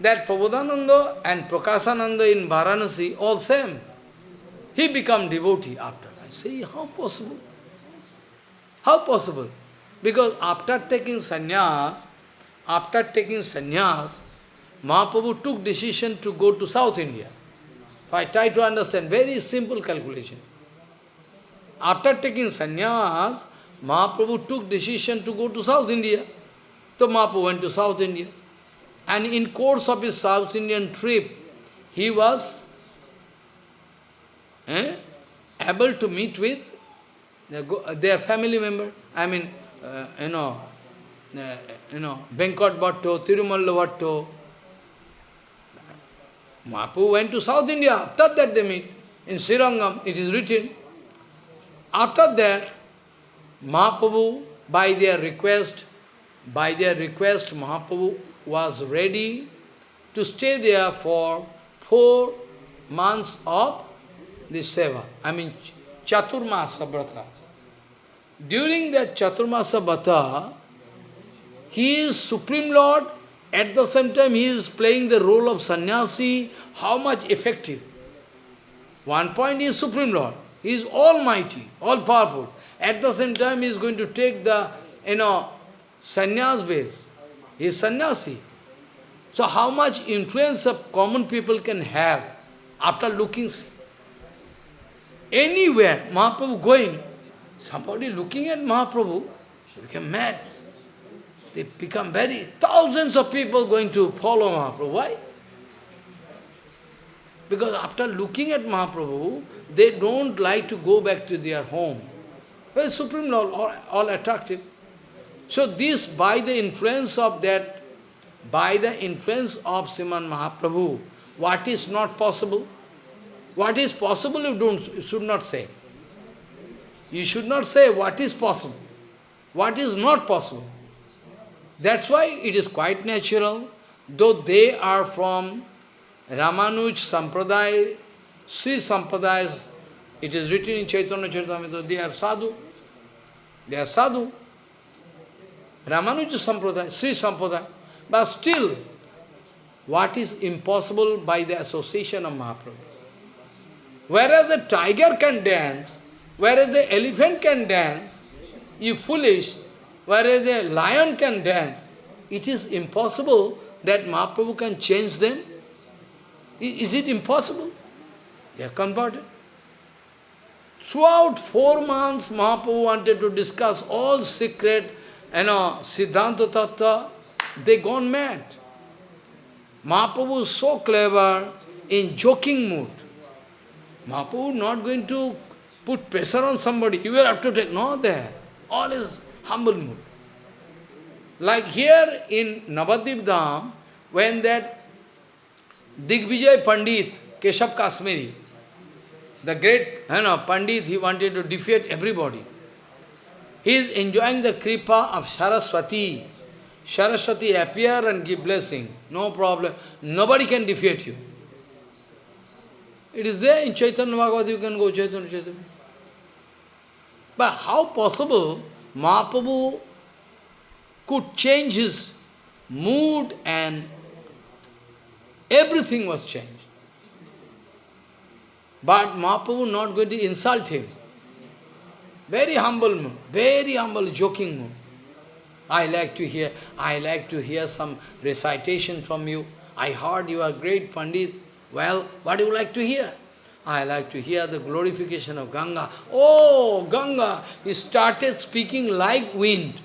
that Prabodhananda and Prakasananda in Varanasi, all same. He become devotee after. I say, how possible? How possible? Because after taking sannyas, after taking sannyas, Mahaprabhu took decision to go to South India. I try to understand, very simple calculation. After taking sannyas, Mahaprabhu took decision to go to South India. So Mahaprabhu went to South India. And in course of his South Indian trip, he was eh, able to meet with their family member. I mean, uh, you know, uh, you know, Venkat Bhatto, Tirumalla Bhatto. Mahaprabhu went to South India. After that they meet. In Srirangam, it is written. After that, Mahaprabhu, by their request, by their request, Mahaprabhu was ready to stay there for four months of this seva. I mean, Chaturmasa Vrata. During that Chaturmasa Vrata, he is Supreme Lord, at the same time he is playing the role of sannyasi, how much effective. One point is Supreme Lord, he is almighty, all-powerful. At the same time, he is going to take the, you know, sannyas base. He is sannyasi. So how much influence of common people can have after looking anywhere, Mahaprabhu going, somebody looking at Mahaprabhu, become mad. They become very, thousands of people going to follow Mahaprabhu. Why? Because after looking at Mahaprabhu, they don't like to go back to their home. Well, Supreme Lord, all, all attractive. So this, by the influence of that, by the influence of Sriman Mahaprabhu, what is not possible? What is possible you don't you should not say. You should not say what is possible, what is not possible. That's why it is quite natural, though they are from Ramanuj Sampradaya, Sri Sampradaya it is written in Chaitanya Charitamrita, they are sadhu. They are sadhu. Ramanuja Sampradaya, Sri Sampradaya. But still, what is impossible by the association of Mahaprabhu? Whereas the tiger can dance, whereas the elephant can dance, you foolish, whereas a lion can dance, it is impossible that Mahaprabhu can change them. Is it impossible? They are converted. Throughout four months, Mahaprabhu wanted to discuss all secret, you know, Siddhanta Tattva. They gone mad. Mahaprabhu is so clever in joking mood. Mahaprabhu not going to put pressure on somebody. You will have to take, no there. All is humble mood. Like here in Navadvip Dham, when that Digvijay Pandit, Keshav Kashmiri, the great you know, Pandit, he wanted to defeat everybody. He is enjoying the kripa of Saraswati. Saraswati appear and give blessing. No problem. Nobody can defeat you. It is there in Chaitanya Bhagavad, you can go Chaitanya Chaitanya. But how possible Mahaprabhu could change his mood and everything was changed. But Mahaprabhu not going to insult him. Very humble mood, very humble, joking mood. I like to hear, I like to hear some recitation from you. I heard you are great Pandit. Well, what do you like to hear? I like to hear the glorification of Ganga. Oh, Ganga! He started speaking like wind.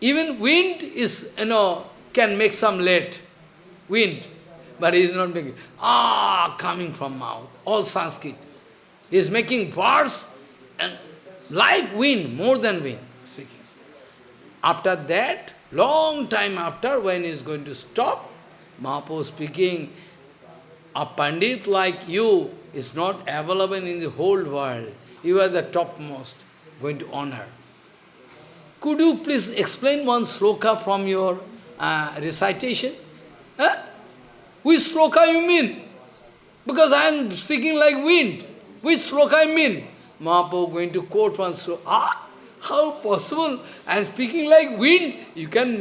Even wind is, you know, can make some late. Wind. But he is not making. Ah, coming from mouth. All Sanskrit. He is making words and like wind, more than wind speaking. After that, long time after, when he is going to stop, Mahaprabhu speaking, a Pandit like you is not available in the whole world. You are the topmost, going to honor. Could you please explain one sloka from your uh, recitation? Huh? Which sloka you mean? Because I am speaking like wind. Which sloka I mean? Mahaprabhu going to quote one sloka. Ah, how possible? I am speaking like wind. You can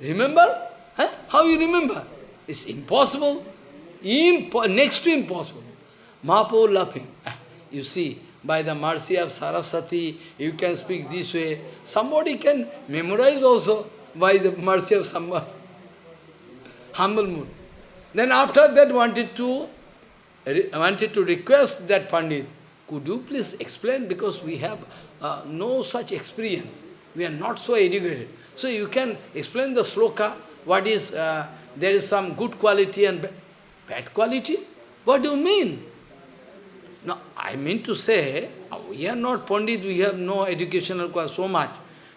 remember? Huh? How you remember? It's impossible. Impo next to impossible. Mahaprabhu laughing. You see, by the mercy of Saraswati, you can speak this way. Somebody can memorize also by the mercy of somebody. Humble mood. Then after that wanted to wanted to request that Pandit, could you please explain because we have uh, no such experience. We are not so educated. So you can explain the sloka, what is, uh, there is some good quality and bad quality? What do you mean? No, I mean to say, uh, we are not Pandit, we have no educational so much.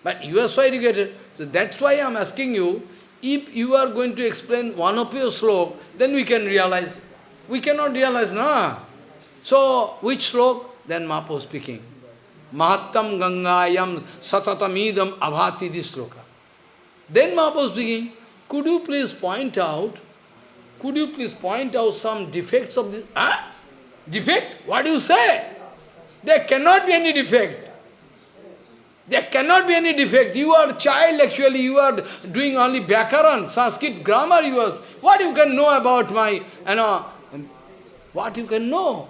But you are so educated. So that's why I am asking you, if you are going to explain one of your slok, then we can realize. We cannot realize, no. So, which slok? Then Mahaprabhu speaking. Mahattam Gangayam Satatamidam Abhati this sloka. Then Mahaprabhu speaking, could you please point out, could you please point out some defects of this? Huh? Defect? What do you say? There cannot be any defect. There cannot be any defect. You are a child actually, you are doing only Vyakaran, Sanskrit grammar you are. What you can know about my, you know, what you can know?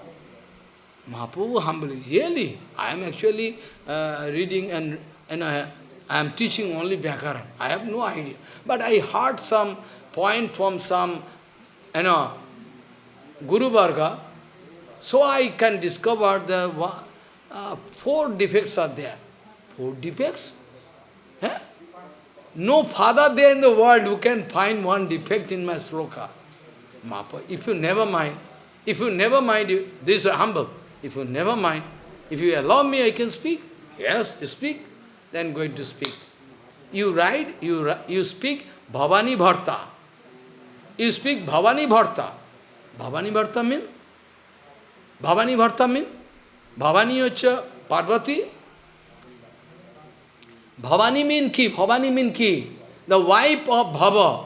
Mahaprabhu humbly, really, I am actually uh, reading and, and I, I am teaching only Vyakaran. I have no idea. But I heard some point from some, you know, Guru Varga, so I can discover the uh, four defects are there. Four defects? Eh? No father there in the world who can find one defect in my sloka. Mapa. If you never mind, if you never mind, you, this is humble. If you never mind, if you allow me, I can speak. Yes, you speak, then going to speak. You write, you, you speak Bhavani Bharta. You speak Bhavani Bharta. Bhavani Bharta mean? Bhavani Bharta mean? Bhavani hocche Parvati. Bhavani mean ki? Bhavani mean ki? The wife of Bhava.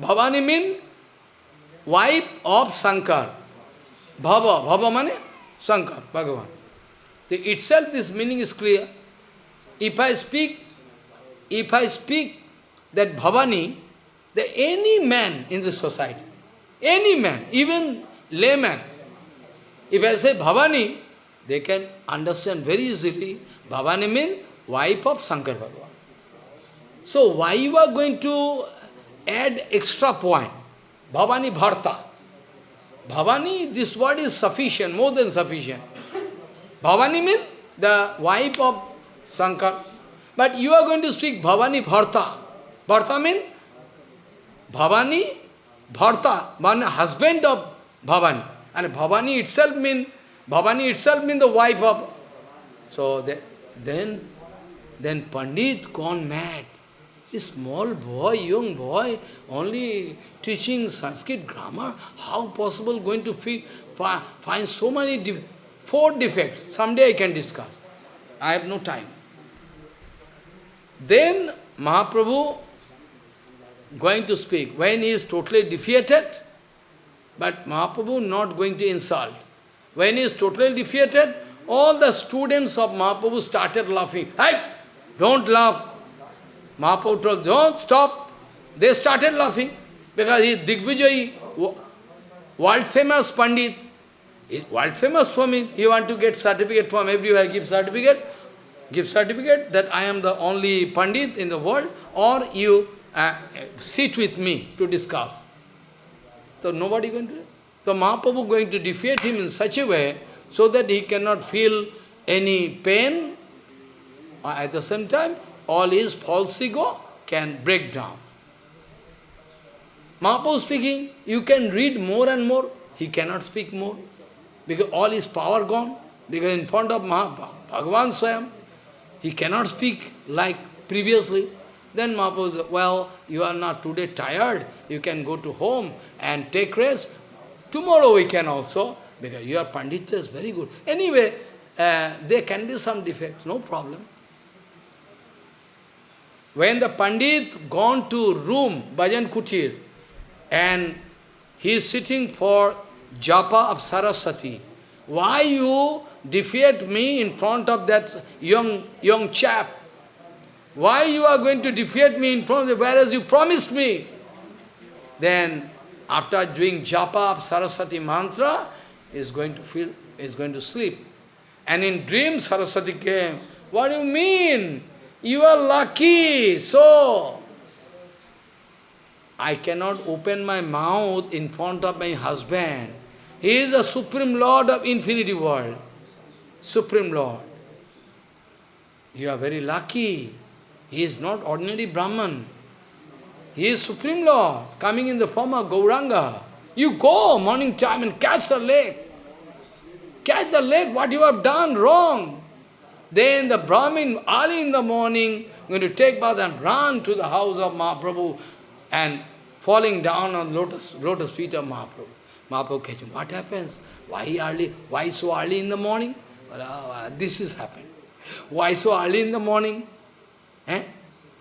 Bhavani mean wife of Sankar. Bhava. Bhava mane? Sankar, Bhagavan. The itself this meaning is clear. If I speak, if I speak that Bhavani, that any man in the society, any man, even layman, if I say Bhavani, they can understand very easily. Bhavani means wife of Shankar Bhagavan. So why you are going to add extra point? Bhavani Bharta. Bhavani, this word is sufficient, more than sufficient. Bhavani means the wife of Shankar. But you are going to speak Bhavani Bharta. Bharta means Bhavani Bharta, one husband of Bhavani. And Bhavani itself means Bhavani itself means the wife of. So the, then, then Pandit gone mad. A small boy, young boy, only teaching Sanskrit grammar, how possible going to find so many, de four defects? Someday I can discuss. I have no time. Then Mahaprabhu going to speak. When he is totally defeated, but Mahaprabhu not going to insult. When he is totally defeated, all the students of Mahaprabhu started laughing. Hey, don't laugh. Mahaprabhu told, don't stop. They started laughing because he is Digvijayi, world famous Pandit. World famous for me. You want to get certificate from everywhere, give certificate. Give certificate that I am the only Pandit in the world, or you uh, sit with me to discuss. So nobody going to So Mahaprabhu going to defeat him in such a way so that he cannot feel any pain. At the same time, all his false ego can break down. Mahaprabhu speaking, you can read more and more. He cannot speak more. Because all his power gone. Because in front of Mahaprabhu, Bhagavan Swayam, he cannot speak like previously. Then Mahaprabhu said, well, you are not today tired. You can go to home and take rest. Tomorrow we can also, because your Pandita is very good. Anyway, uh, there can be some defects, no problem. When the Pandit gone to room, Bhajan Kutir, and he is sitting for japa of Saraswati, why you defeat me in front of that young, young chap? Why you are going to defeat me in front of whereas you promised me? Then, after doing japa of Saraswati mantra, is going to feel, is going to sleep. And in dream, Saraswati came. What do you mean? You are lucky, so I cannot open my mouth in front of my husband. He is the Supreme Lord of infinity world. Supreme Lord. You are very lucky. He is not ordinary Brahman. He is Supreme Lord, coming in the form of Gauranga. You go morning time and catch the lake. Catch the lake, what you have done wrong. Then the Brahmin, early in the morning, going to take bath and run to the house of Mahaprabhu and falling down on lotus, lotus feet of Mahaprabhu. Mahaprabhu catch him. What happens? Why early? Why so early in the morning? Well, uh, this is happened. Why so early in the morning? Eh?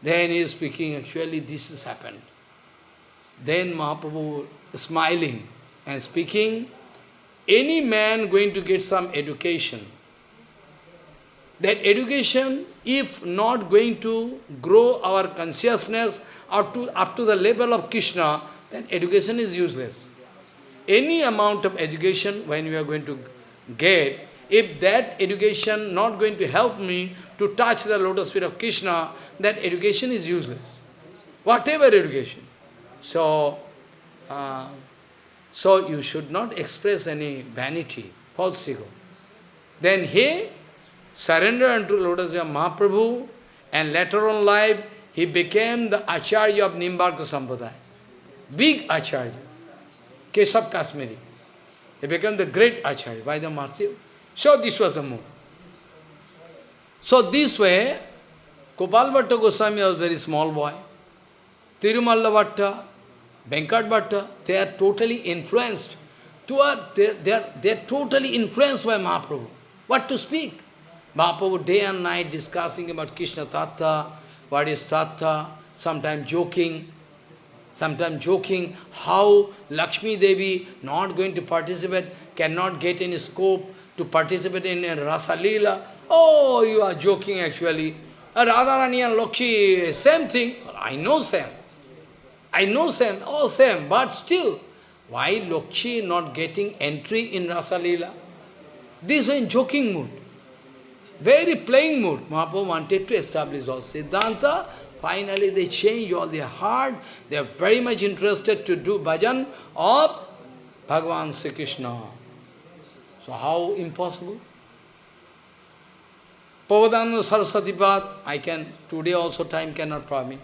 Then he is speaking, actually this has happened. Then Mahaprabhu smiling and speaking, any man going to get some education, that education, if not going to grow our consciousness up to, up to the level of Krishna, then education is useless. Any amount of education when we are going to get, if that education not going to help me to touch the lotus feet of Krishna, that education is useless. Whatever education. So, uh, so you should not express any vanity, false ego. Then he surrendered unto lotus feet of Mahaprabhu, and later on life, he became the Acharya of Nimbarka Sampradaya. Big Acharya. Keshav Kashmiri. He became the great Acharya by the mercy. So this was the mood. So this way, Gopal Bhatta Goswami was a very small boy. Tirumalla Bhatta, Venkat Bhatta, they are totally influenced. They are, they, are, they are totally influenced by Mahaprabhu. What to speak? Mahaprabhu day and night discussing about Krishna Tattva, what is Tattva, sometimes joking, sometimes joking how Lakshmi Devi not going to participate, cannot get any scope to participate in a Rasa Leela. Oh, you are joking actually. Radharani and Lakshmi, same thing. I know same. I know same, oh same, but still, why Lakshmi not getting entry in Rasa Leela? This was in joking mood. Very playing mood. Mahaprabhu wanted to establish all Siddhanta. Finally, they change all their heart. They are very much interested to do bhajan of Bhagavan Sri Krishna. So how impossible? Prabodhananda Saraswati Path, I can, today also time cannot permit.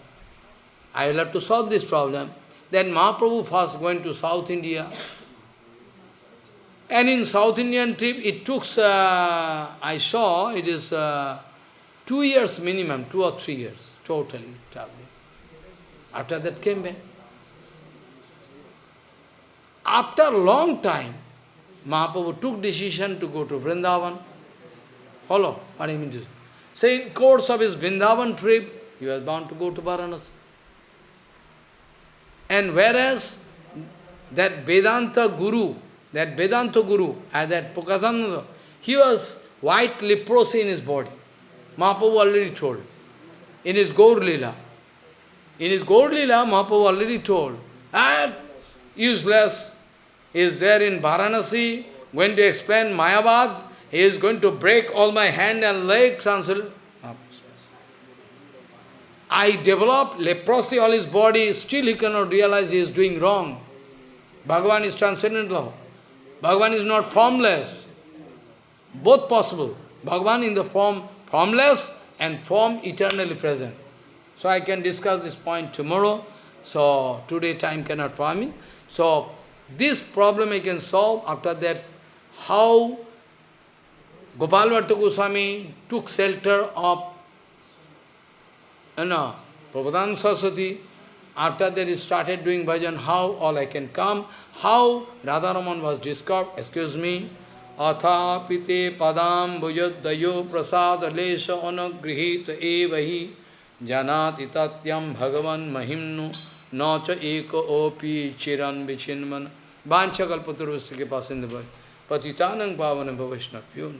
I will have to solve this problem. Then Mahaprabhu first went to South India. And in South Indian trip, it took, uh, I saw, it is uh, two years minimum, two or three years, totally traveling. After that came back. After long time, Mahaprabhu took decision to go to Vrindavan. Follow what I mean to say. So in course of his Vrindavan trip, he was bound to go to Varanasi. And whereas that Vedanta Guru, that Vedanta Guru, as that Prakasananda, he was white leprosy in his body. Mahaprabhu already told. In his Gaur Lila. In his Gaur Lila, Mahaprabhu already told. And useless. Is there in Varanasi, going to explain Mayavad. He is going to break all my hand and leg, translate. I develop leprosy all his body, still he cannot realize he is doing wrong. Bhagavan is transcendental. Bhagavan is not formless. Both possible. Bhagavan in the form formless and form eternally present. So I can discuss this point tomorrow. So today time cannot permit. So this problem I can solve after that how Gopal Bhatta Goswami took shelter of you know, Prabhupada Saraswati. After that he started doing bhajan, how all I can come, how Radharaman was discovered, excuse me, atha pite padam bhujadayo prasad lesha anagrihita evahi janati tatyam bhagavan mahimnu nacha eka opi chiran vichinman vancha kalpatarusya ke pasinda bhaj patitanang pavana bhavashnapyo